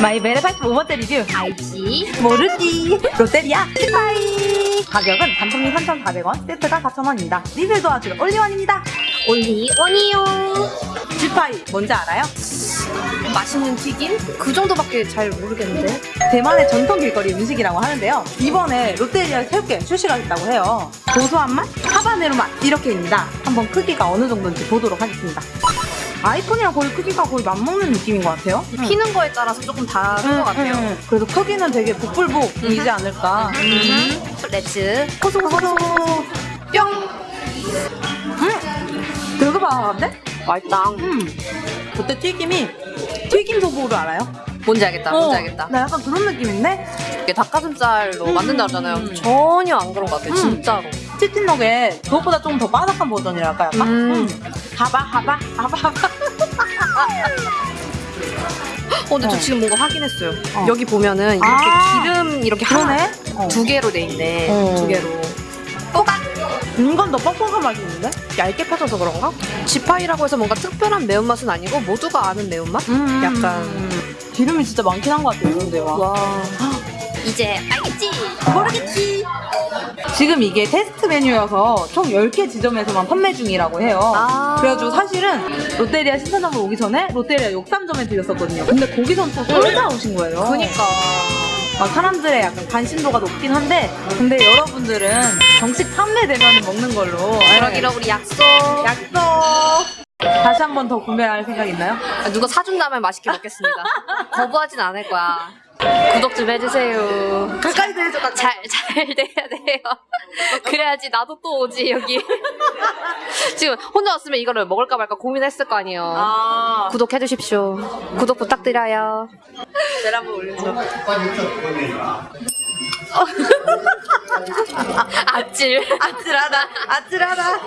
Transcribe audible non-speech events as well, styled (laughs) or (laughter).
마이벨의 85번째 리뷰 알지? 모르지. 롯데리아. 지파이. 가격은 단품이 3,400원 세트가 4,000원입니다. 리뷰 도와줄 올리원입니다. 올리 원이요. 지파이. 뭔지 알아요? 맛있는 튀김? 그 정도밖에 잘 모르겠는데. 대만의 전통 길거리 음식이라고 하는데요. 이번에 롯데리아 새롭게 출시가 됐다고 해요. 고소한 맛, 하바네로 맛. 이렇게입니다. 한번 크기가 어느 정도인지 보도록 하겠습니다 아이폰이랑 거의 크기가 거의 맞먹는 느낌인 것 같아요 피는 거에 따라서 조금 다른 것 같아요. 음, 음. 그래서 크기는 되게 복불복이지 않을까 음. Let's 고소 고소 뿅 음, 되게 바삭한데? 맛있다. 음 그때 튀김이 튀김 소보루 알아요? 뭔지 알겠다. 뭔지 어, 알겠다. 나 약간 그런 느낌인데? 이게 닭가슴살로 음. 만든다 그러잖아요. 음. 전혀 안 그런 것 같아요. 음. 진짜로. 치킨 너겟 그것보다 좀 더 바삭한 버전이랄까 약간? 음. 하바 하바 하바 하바 어, 근데 저 어. 지금 뭔가 확인했어요. 어. 여기 보면은 이렇게 아. 기름 이렇게 하나? 어. 두 개로 돼 있네. 어. 두 개로. 이건 더 뻑뻑한 맛이 있는데? 얇게 펴져서 그런가? 지파이라고 해서 뭔가 특별한 매운맛은 아니고 모두가 아는 매운맛? 음. 약간. 기름이 진짜 많긴 한 것 같아요 이런데 와 와. (gasps) 이제 알겠지? 모르겠지 지금 이게 테스트 메뉴여서 총 10개 지점에서만 판매 중이라고 해요 아. 그래가지고 사실은 롯데리아 신사점을 오기 전에 롯데리아 욕삼점에 들렸었거든요 근데 거기선 또 쏠다 오신 거예요 그니까. 막 사람들의 약간 관심도가 높긴 한데 근데 여러분들은 정식 판매되면 먹는 걸로 그러기로 우리 약속. 약속 다시 한 번 더 구매할 생각 있나요? 아, 누가 사준다면 맛있게 먹겠습니다. (laughs) 거부하진 않을 거야. 구독 좀 해주세요. 가까이 대줘 가까이 잘, 잘 돼야 돼요. 그래야지 나도 또 오지, 여기. 지금 혼자 왔으면 이거를 먹을까 말까 고민했을 거 아니에요. 아 구독해주십시오. 구독 부탁드려요. 젤 한번 올려줘 아찔. 아찔하다 아찔하다